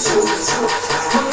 Shoot, shoot, shoot, shoot.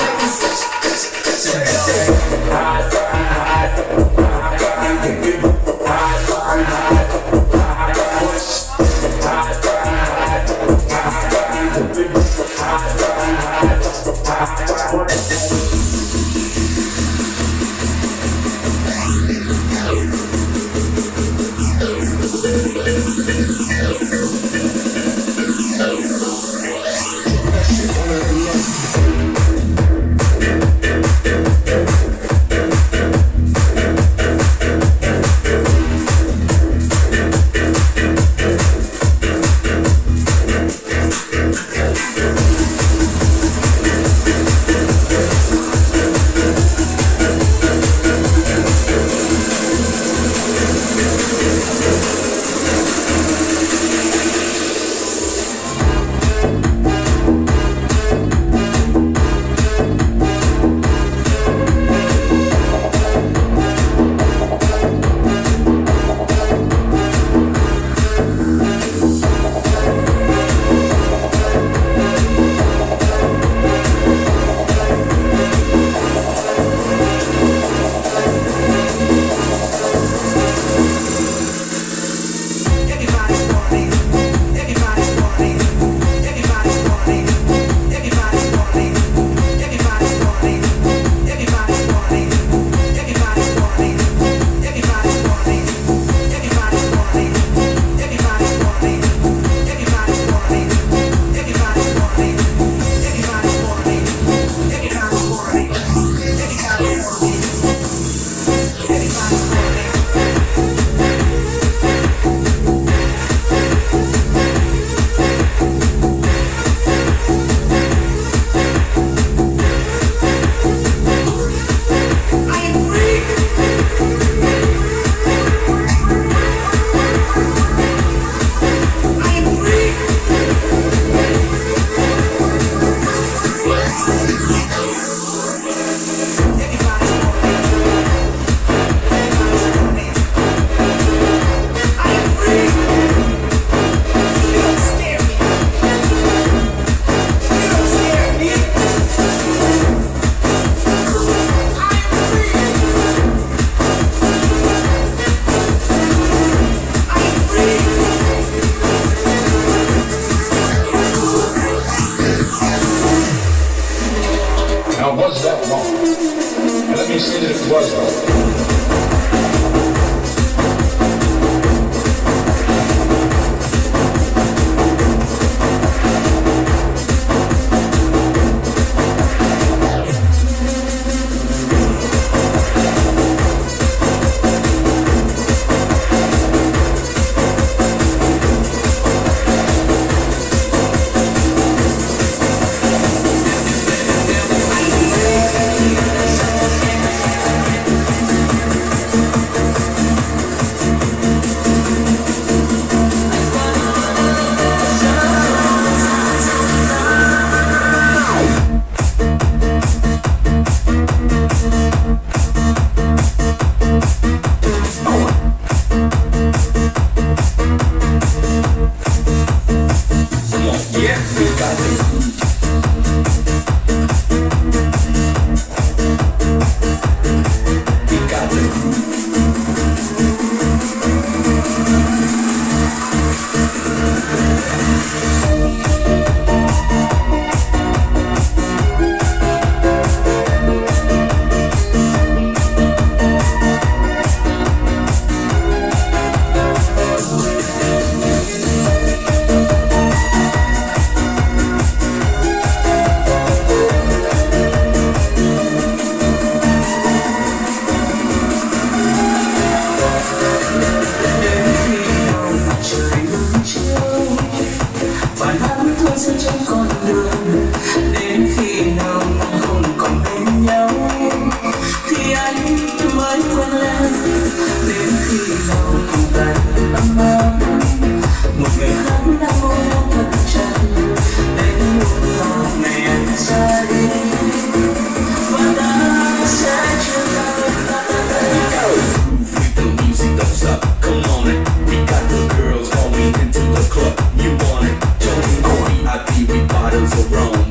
hook you want it. Don't need VIP, we bottles of rum.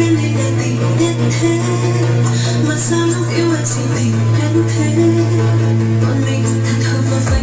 khi thế mà sao lúc yêu anh si tình đến thế? Còn mình thật hợp và phải